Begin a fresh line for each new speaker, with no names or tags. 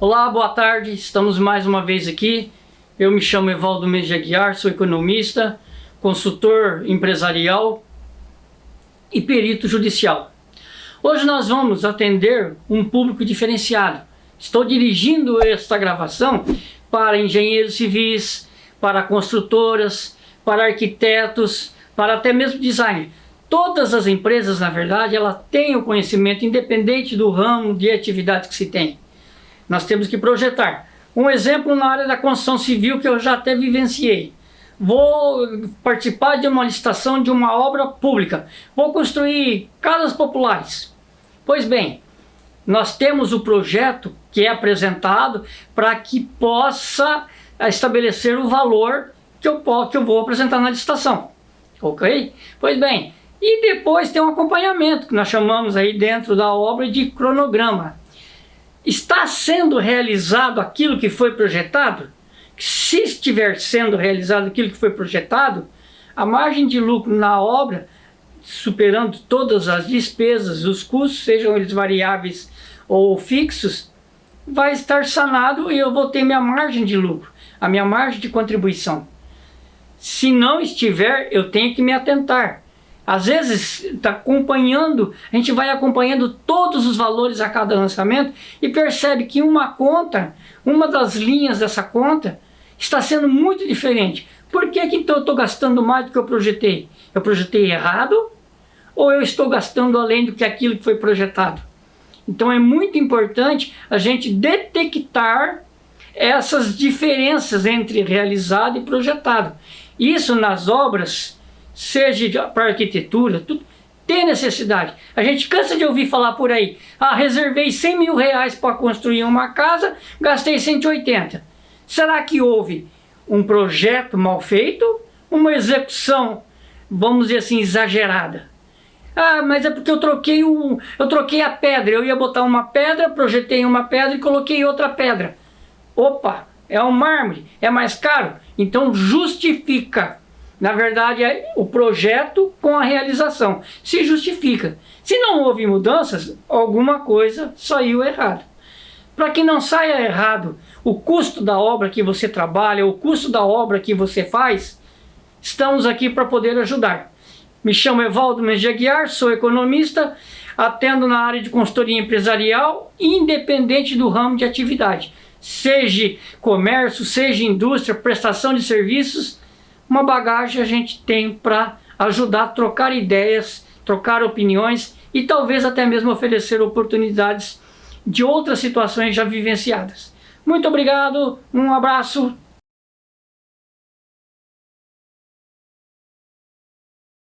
Olá, boa tarde, estamos mais uma vez aqui. Eu me chamo Evaldo Meja Guiar, sou economista, consultor empresarial e perito judicial. Hoje nós vamos atender um público diferenciado. Estou dirigindo esta gravação para engenheiros civis, para construtoras, para arquitetos, para até mesmo design. Todas as empresas, na verdade, ela tem o conhecimento independente do ramo de atividade que se tem. Nós temos que projetar. Um exemplo na área da construção civil que eu já até vivenciei. Vou participar de uma licitação de uma obra pública. Vou construir casas populares. Pois bem, nós temos o projeto que é apresentado para que possa estabelecer o valor que eu, que eu vou apresentar na licitação. Ok? Pois bem, e depois tem um acompanhamento, que nós chamamos aí dentro da obra de cronograma. Está sendo realizado aquilo que foi projetado? Se estiver sendo realizado aquilo que foi projetado, a margem de lucro na obra, superando todas as despesas, os custos, sejam eles variáveis ou fixos, vai estar sanado e eu vou ter minha margem de lucro, a minha margem de contribuição. Se não estiver, eu tenho que me atentar. Às vezes, está acompanhando, a gente vai acompanhando todos os valores a cada lançamento e percebe que uma conta, uma das linhas dessa conta, está sendo muito diferente. Por que, que então eu estou gastando mais do que eu projetei? Eu projetei errado ou eu estou gastando além do que aquilo que foi projetado? Então é muito importante a gente detectar essas diferenças entre realizado e projetado. Isso nas obras seja para arquitetura, tudo, tem necessidade. A gente cansa de ouvir falar por aí, ah, reservei 100 mil reais para construir uma casa, gastei 180. Será que houve um projeto mal feito? Uma execução, vamos dizer assim, exagerada? Ah, mas é porque eu troquei, o, eu troquei a pedra, eu ia botar uma pedra, projetei uma pedra e coloquei outra pedra. Opa, é um mármore, é mais caro, então justifica na verdade, é o projeto com a realização. Se justifica. Se não houve mudanças, alguma coisa saiu errado. Para que não saia errado o custo da obra que você trabalha, o custo da obra que você faz, estamos aqui para poder ajudar. Me chamo Evaldo Mejaguiar, sou economista, atendo na área de consultoria empresarial, independente do ramo de atividade. Seja comércio, seja indústria, prestação de serviços, uma bagagem a gente tem para ajudar a trocar ideias, trocar opiniões e talvez até mesmo oferecer oportunidades de outras situações já vivenciadas. Muito obrigado, um abraço,